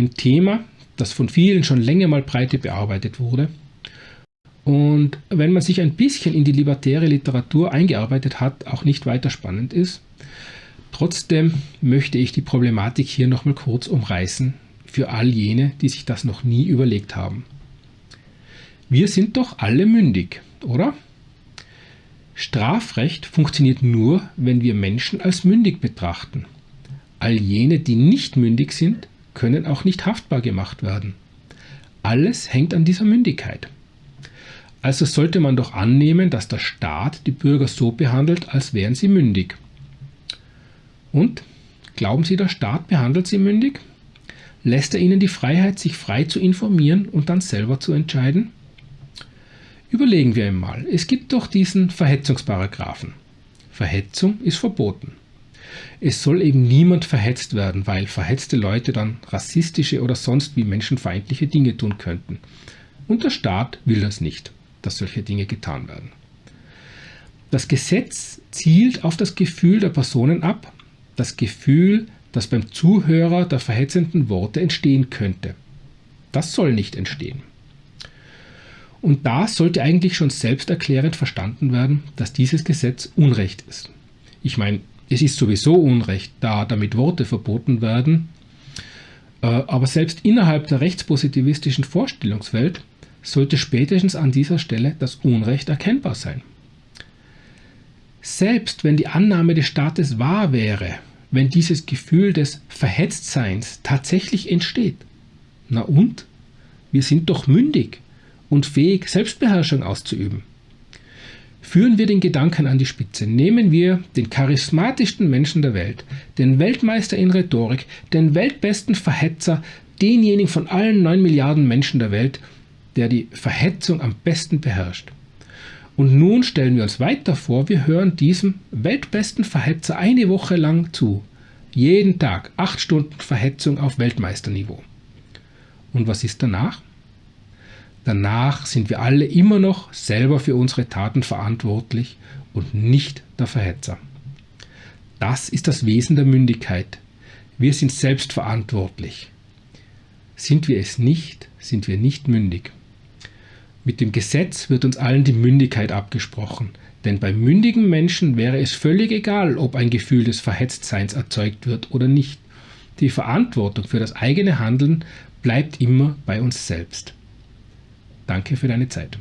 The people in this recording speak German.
ein Thema, das von vielen schon länger mal breite bearbeitet wurde. Und wenn man sich ein bisschen in die libertäre Literatur eingearbeitet hat, auch nicht weiter spannend ist. Trotzdem möchte ich die Problematik hier nochmal kurz umreißen, für all jene, die sich das noch nie überlegt haben. Wir sind doch alle mündig, oder? Strafrecht funktioniert nur, wenn wir Menschen als mündig betrachten. All jene, die nicht mündig sind, können auch nicht haftbar gemacht werden. Alles hängt an dieser Mündigkeit. Also sollte man doch annehmen, dass der Staat die Bürger so behandelt, als wären sie mündig. Und? Glauben Sie, der Staat behandelt sie mündig? Lässt er ihnen die Freiheit, sich frei zu informieren und dann selber zu entscheiden? Überlegen wir einmal, es gibt doch diesen Verhetzungsparagraphen. Verhetzung ist verboten. Es soll eben niemand verhetzt werden, weil verhetzte Leute dann rassistische oder sonst wie menschenfeindliche Dinge tun könnten. Und der Staat will das nicht, dass solche Dinge getan werden. Das Gesetz zielt auf das Gefühl der Personen ab, das Gefühl, das beim Zuhörer der verhetzenden Worte entstehen könnte. Das soll nicht entstehen. Und da sollte eigentlich schon selbsterklärend verstanden werden, dass dieses Gesetz Unrecht ist. Ich meine, es ist sowieso Unrecht, da damit Worte verboten werden, äh, aber selbst innerhalb der rechtspositivistischen Vorstellungswelt sollte spätestens an dieser Stelle das Unrecht erkennbar sein. Selbst wenn die Annahme des Staates wahr wäre, wenn dieses Gefühl des Verhetztseins tatsächlich entsteht, na und? Wir sind doch mündig und fähig, Selbstbeherrschung auszuüben. Führen wir den Gedanken an die Spitze. Nehmen wir den charismatischsten Menschen der Welt, den Weltmeister in Rhetorik, den weltbesten Verhetzer, denjenigen von allen neun Milliarden Menschen der Welt, der die Verhetzung am besten beherrscht. Und nun stellen wir uns weiter vor, wir hören diesem weltbesten Verhetzer eine Woche lang zu. Jeden Tag acht Stunden Verhetzung auf Weltmeisterniveau. Und was ist danach? Danach sind wir alle immer noch selber für unsere Taten verantwortlich und nicht der Verhetzer. Das ist das Wesen der Mündigkeit. Wir sind selbstverantwortlich. Sind wir es nicht, sind wir nicht mündig. Mit dem Gesetz wird uns allen die Mündigkeit abgesprochen, denn bei mündigen Menschen wäre es völlig egal, ob ein Gefühl des Verhetztseins erzeugt wird oder nicht. Die Verantwortung für das eigene Handeln bleibt immer bei uns selbst. Danke für deine Zeit.